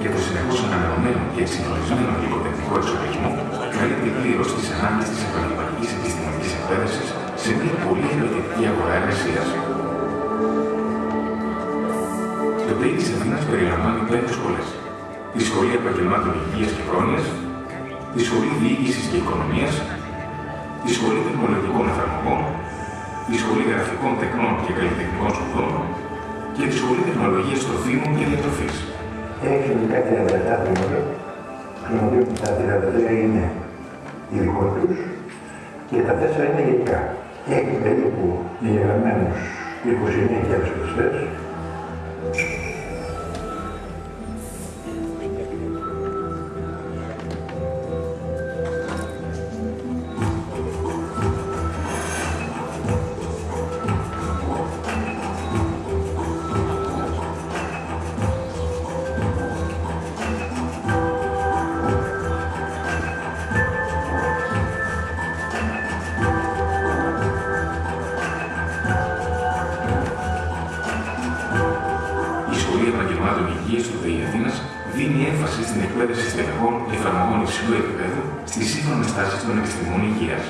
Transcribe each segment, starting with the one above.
και το συνεχώς ανανεωμένο και εξυγχρονισμένο υλικοτεχνικό εξοπλισμό καλύπτει πλήρως τις ανάγκες της επαγγελματικής επιστημονικής εκπαίδευσης σε μια πολύ ενεργητική αγορά εργασίας. Το ΤΕΙ της Αθήνας περιλαμβάνει πέντε σχολές. Τη Σχολή Επαγγελμάτων Υγείας και Πρόνοιας, τη Σχολή Διοίκησης και Οικονομίας, τη Σχολή Τεχνολογικών Εφαρμογών, τη Σχολή Γραφικών Τεχνών και Καλλιτεχνικών Σπουδών και τη Σχολή Τεχνολογίας Τροφίμων και Διατροφής. Έχει κάτι αδερφά τμήματα, των οποίων τα 33 είναι ειδικό τους και τα 4 είναι γενικά. Έχει περίπου εγγεγραμμένου 29.000 χρηστέ εκπαίδευση στελεχών εφαρμογών υψηλού επίπεδου στι σύγχρονε τάσει των επιστημών υγείας.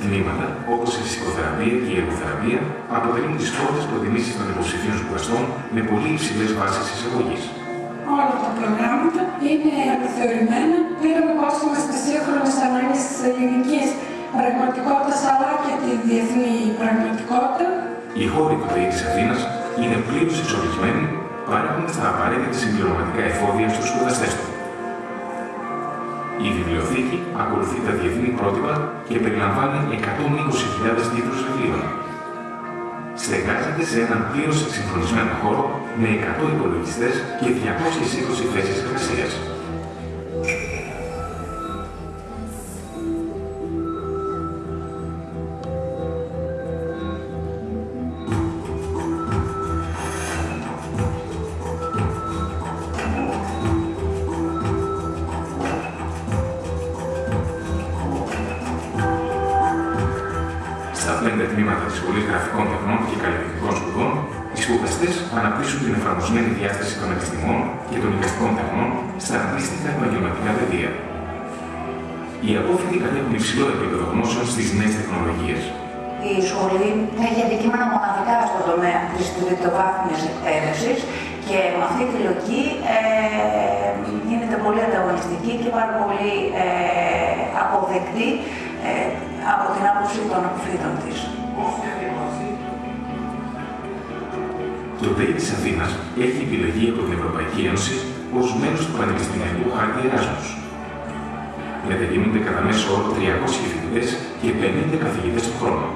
Τμήματα όπως η ψυχοθεραπεία και η εργοθεραπεία αποτελούν τις πρώτες προτιμήσεις των υποψηφίων σπουδαστών με πολύ υψηλές βάσεις εισαγωγής. Όλα τα προγράμματα είναι επιθεωρημένα πέρα με κόστημα στι σύγχρονε ανάγκε της ελληνικής πραγματικότητας αλλά και τη διεθνή πραγματικότητα. Οι χώροι του ΔΕΗ τη Αθήνας είναι πλήρως εξοπλισμένοι, παρέχοντα τα απαραίτητα συμπληρωματικά εφόδια στους σπουδαστές του. Η βιβλιοθήκη ακολουθεί τα διεθνή πρότυπα και περιλαμβάνει 120.000 τίτλους βιβλίων. Στεγάζεται σε έναν πλήρως εξυγχρονισμένο χώρο με 100 υπολογιστές και 220 θέσεις εργασίας. Τη Σχολή Γραφικών Τεχνών και Καλλιτεχνικών Σπουδών, οι σπουδαστές αναπτύσσουν την εφαρμοσμένη διάσταση των επιστημών και των οικαστικών τεχνών στα αντίστοιχα επαγγελματικά πεδία. Οι απόφοιτοι κατέχουν υψηλό επίπεδο γνώσεων στις νέες τεχνολογίες. Η σχολή έχει αντικείμενα μοναδικά στον τομέα της τριτοβάθμιας εκπαίδευσης και με αυτή τη λογική ε, γίνεται πολύ ανταγωνιστική και πάρα πολύ ε, αποδεκτή ε, από την άποψη των αποφύτων της. Το ΔΕΗ της Αθήνας έχει επιλεγεί από την Ευρωπαϊκή Ένωση ως μέρο του Πανεπιστημιακού Χάρτη Εράσμους. Μετακινούνται κατά μέσο όρο 300 φοιτητές και 50 καθηγητές το χρόνο.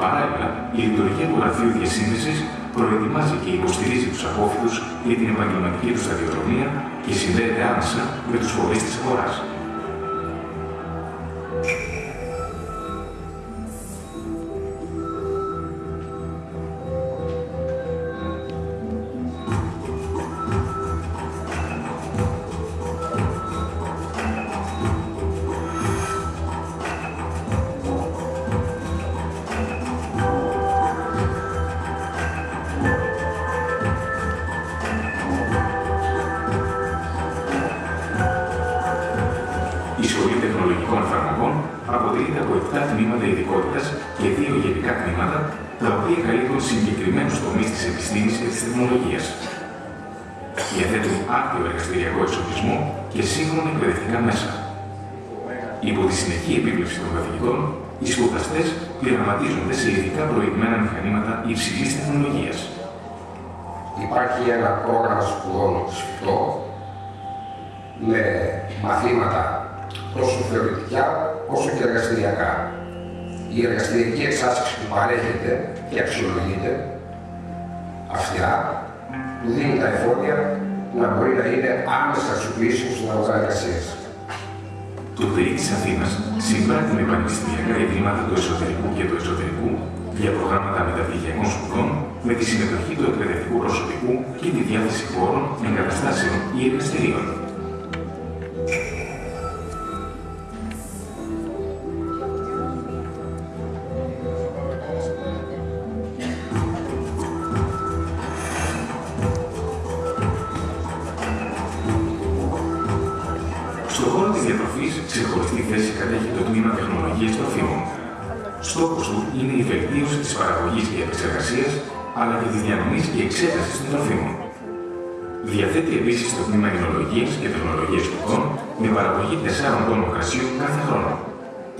Παράλληλα, η λειτουργία του Γραφείου Διασύνδεσης προετοιμάζει και υποστηρίζει τους απόφοιτους για την επαγγελματική τους σταδιοδρομία και συνδέεται άμεσα με τους φορείς της αγοράς. Και 2 γενικά τμήματα, τα οποία καλύπτουν συγκεκριμένους τομείς της επιστήμης και της τεχνολογίας. Διαθέτουν άκριο εργαστηριακό εξοπλισμό και σύγχρονα εκπαιδευτικά μέσα. Υπό τη συνεχή επίβλεψη των καθηγητών, οι σπουδαστές πειραματίζονται σε ειδικά προηγμένα μηχανήματα υψηλής τεχνολογίας. Υπάρχει ένα πρόγραμμα σπουδών σφιχτό με μαθήματα τόσο θεωρητικά όσο και εργαστηριακά. Η εργαστηριακή εξάσκηση που παρέχεται και αξιολογείται αυστηρά, που δίνει τα εφόδια να μπορεί να είναι άμεσα αξιοποιήσιμο στην αγορά εργασίας. Το ΔΕΗ της Αθήνας συμπράττει με πανεπιστημιακά ιδρύματα του εσωτερικού και του εξωτερικού για προγράμματα μεταπτυχιακών σπουδών με τη συμμετοχή του εκπαιδευτικού προσωπικού και τη διάθεση χώρων, εγκαταστάσεων ή εργαστηρίων. Ξεχωριστή θέση κατέχει το τμήμα τεχνολογίας τροφίμων. Στόχος του είναι η βελτίωση της παραγωγής και επεξεργασίας, αλλά και της διανομής και εξέτασης των τροφίμων. Διαθέτει επίσης το τμήμα Ινολογίας και Τεχνολογίας Σπουδών με παραγωγή 4 τόνων κρασιού κάθε χρόνο.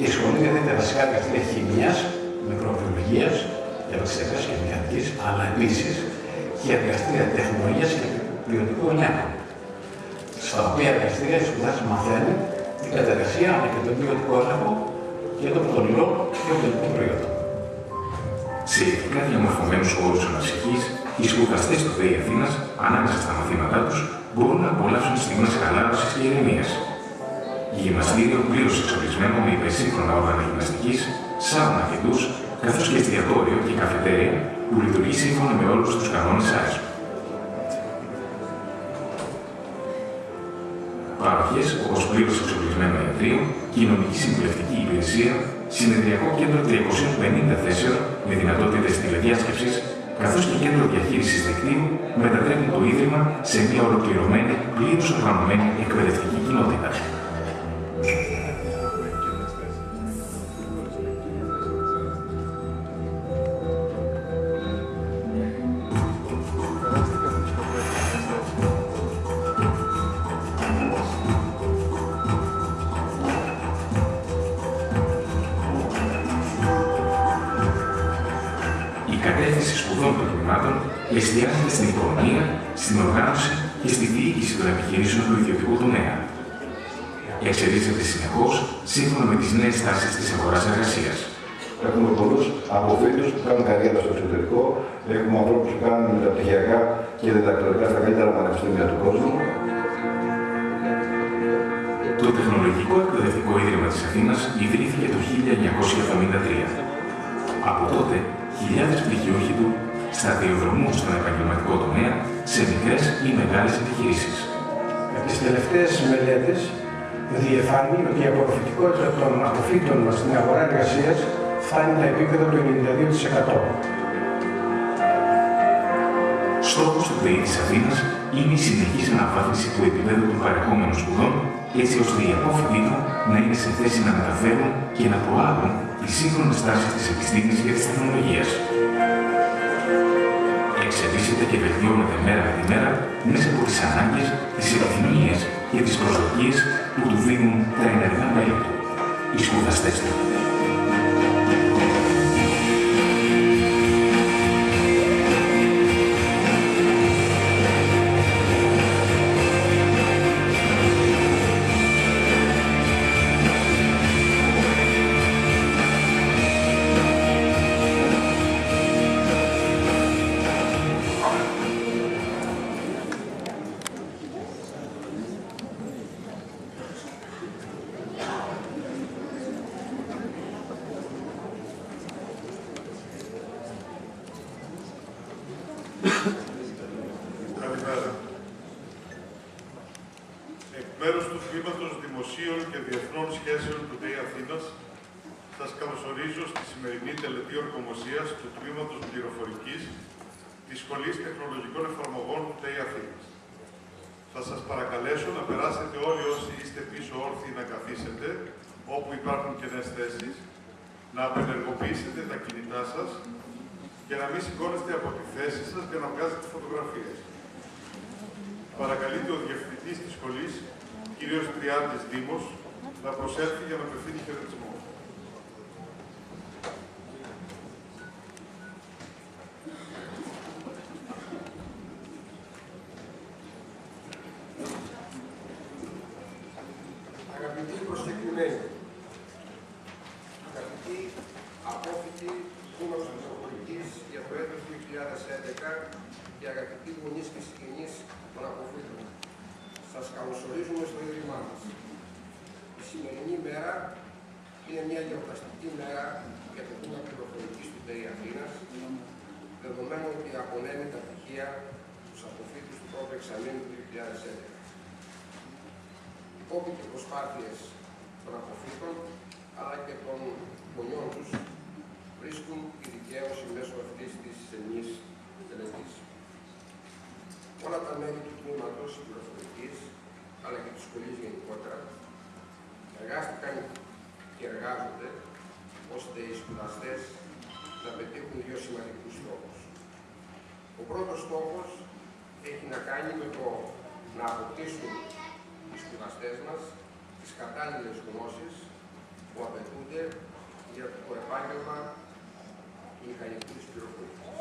Η σχολή διαθέτει βασικά εργαστήρια χημίας, μικροβιολογίας, επεξεργασίας και μηχανικής, αλλά επίσης και εργαστήρια τεχνολογίας και ποιοτικού ελέγχου. Στα οποία εργαστήρια οι σπουδάσει μαθαίνουν την κατεργασία αλλά και τον ποιοτικό έλεγχο και των πτωλιών και των τελικών προϊόντων. Σε ειδικά διαμορφωμένου χώρου αναψυχή, οι σπουδαστές του ΔΕΗ Αθήνας, ανάμεσα στα μαθήματά τους, μπορούν να απολαύσουν στιγμές χαλάρωσης και ηρεμίας. Γυμναστήριο πλήρω εξοπλισμένο με υπερσύγχρονα όργανα γυμναστικής, σάουνα και ντους, καθώς και εστιατόριο και καφετέρια που λειτουργεί σύμφωνα με όλους τους κανόνες ΆΕΣΠ. Παροχές όπως πλήρω εξοπλισμένο ιατρείο, κοινωνική συμβουλευτική υπηρεσία, συνεδριακό κέντρο 350 θέσεων με δυνατότητες τηλεδιάσκεψης, καθώς και κέντρο διαχείρισης δικτύου μετατρέπουν το Ίδρυμα σε μια ολοκληρωμένη, πλήρως οργανωμένη εκπαιδευτική κοινότητα. Εστιάζεται στην οικονομία, στην οργάνωση και στη διοίκηση των επιχειρήσεων του ιδιωτικού τομέα. Εξελίσσεται συνεχώς σύμφωνα με τις νέες τάσεις της αγοράς εργασίας. Έχουμε πολλούς αποφύτου που κάνουν καριέρα στο εξωτερικό. Έχουμε ανθρώπους που κάνουν μεταπτυχιακά και διδακτορικά στα καλύτερα πανεπιστήμια του κόσμου. Το Τεχνολογικό Εκπαιδευτικό Ίδρυμα της Αθήνας ιδρύθηκε το 1973. Από τότε, χιλιάδες πτυχιούχοι του σταδιοδρομούν στον επαγγελματικό τομέα σε μικρές ή μεγάλες επιχειρήσεις. Από τις τελευταίες μελέτες διεφάνει ότι η απορροφητικότητα των αποφύτων μας στην αγορά εργασίας φτάνει τα επίπεδα του 92%. Στόχος του ΠΕΗ της Αθήνας είναι η συνεχής αναβάθμιση του επίπεδου των παρεχόμενων σπουδών, έτσι ώστε οι απόφοιτοι του να είναι σε θέση να μεταφέρουν και να προάγουν τις σύγχρονες τάσεις της επιστήμης και της τεχνολογίας. Εξελίσσεται και βελτιώνεται μέρα με τη μέρα μέσα από τις ανάγκες, τις επιθυμίες και τις προσδοκίες που του δίνουν τα ενεργά μέλη του, οι σπουδαστές του. ΔΕΗ Αθήνας, σας καλωσορίζω στη σημερινή τελετή ορκομοσίας του Τμήματος Πληροφορικής της Σχολής Τεχνολογικών Εφαρμογών του ΔΕΗ Αθήνας. Θα σας παρακαλέσω να περάσετε όλοι όσοι είστε πίσω όρθιοι να καθίσετε, όπου υπάρχουν κενές θέσεις, να απενεργοποιήσετε τα κινητά σας και να μην σηκώνεστε από τη θέση σας για να βγάζετε φωτογραφίες. Παρακαλείται ο Διευθυντής της Σχολής, κ. Τριάντης Δήμος, να προσέλθει για να απευθύνει χαιρετισμό. Αγαπητοί προσκεκλημένοι, αγαπητοί απόφοιτοι Δήμος Μητροπολιτής για το έτος 2011 και αγαπητοί γονείς και συγγενείς των αποφύτων, σας καλωσορίζουμε στο Ίδρυμά μας. Η σημερινή μέρα είναι μια γιορταστική μέρα για το Τμήμα Πληροφορικής του ΤΕΙ Αθήνας, δεδομένου ότι απονέμει τα πτυχία στους αποφύτους του πρώτου εξαμήνου του 2011 κόπη και προσπάθειες των αποφύτων αλλά και των γονιών τους βρίσκουν τη δικαίωση μέσω αυτής της ενής τελετής. Όλα τα μέλη του τμήματος πληροφορικής αλλά και της σχολής γενικότερα εργάστηκαν και εργάζονται ώστε οι σπουδαστές να πετύχουν δύο σημαντικούς στόχους. Ο πρώτος στόχος έχει να κάνει με το να αποκτήσουν οι σπουδαστές μας τις κατάλληλες γνώσεις που απαιτούνται για το επάγγελμα μηχανικού της πληροφορικής.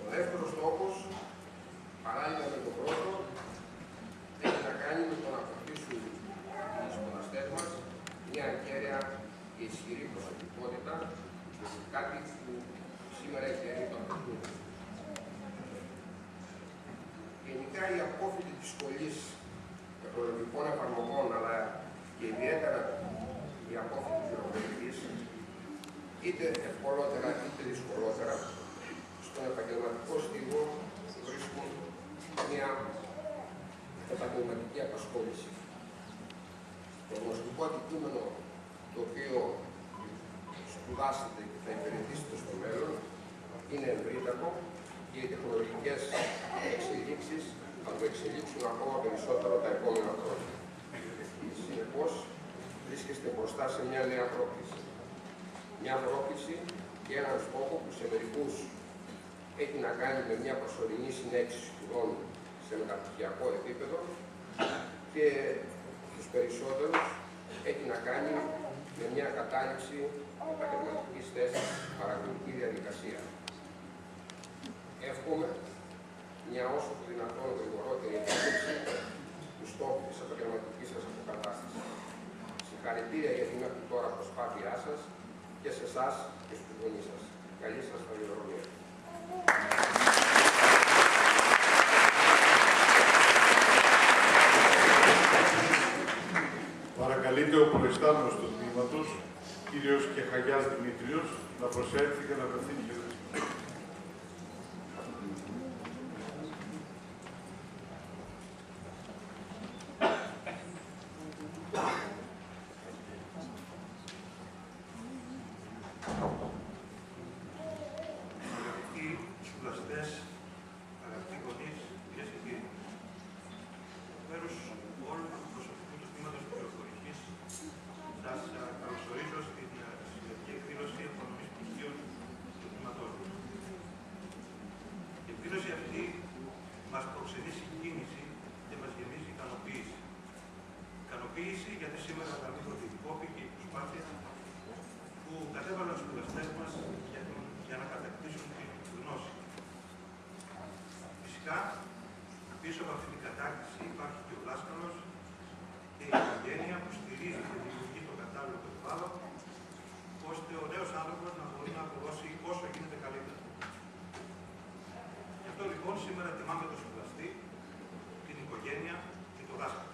Ο δεύτερος στόχος, παράλληλα με τον πρώτο, έχει να κάνει με το να αποκτήσουν οι σπουδαστές μας μια κέρια και ισχυρή προσωπικότητα, κάτι που σήμερα έχει έρθει το απαιτούν. Γενικά η απόφυτη της σχολής τεχνολογικών εφαρμογών, αλλά και ιδιαίτερα η απόφυτη πληροφορικής, είτε ευκολότερα είτε δυσκολότερα, στον επαγγελματικό στίγο βρίσκουν μια επαγγελματική απασχόληση. Το γνωστικό αντικείμενο το οποίο σπουδάσετε και θα υπηρετήσετε στο μέλλον είναι ευρύτατο και οι τεχνολογικές εξελίξεις θα το εξελίξουν ακόμα περισσότερο τα επόμενα χρόνια. Συνεπώς, βρίσκεστε μπροστά σε μια νέα πρόκληση. Μια πρόκληση και έναν στόχο που σε μερικούς έχει να κάνει με μια προσωρινή συνέχιση σπουδών σε μεταπτυχιακό επίπεδο και στους περισσότερους έχει να κάνει με μια κατάληξη επαγγελματικής θέσης παραγωγική διαδικασία. Εύχομαι μια όσο το δυνατόν γρηγορότερη επίτευξη του στόχου της επαγγελματικής σας αποκατάστασης. Συγχαρητήρια για την μέχρι τώρα προσπάθειά σας και σε εσάς και στου γονεί σας. Καλή σας σταδιοδρομία. Παρακαλείται ο προϊστάμενος του τμήματος, κύριος Κεχαγιάς Δημήτριος, να προσέλθει και να απευθύνει κινητοποίηση, γιατί σήμερα θα αναμείγω την κόπη και η προσπάθεια που κατέβαλαν οι σπουδαστέ μας για, για να κατακτήσουν την γνώση. Φυσικά, πίσω από αυτή την κατάκτηση υπάρχει και ο δάσκαλο και η οικογένεια που στηρίζει και δημιουργεί το κατάλληλο περιβάλλον, ώστε ο νέος άνθρωπος να μπορεί να αποδώσει όσο γίνεται καλύτερα. Γι' αυτό λοιπόν σήμερα τιμάμε τον σπουδαστή, την οικογένεια και τον δάσκαλο.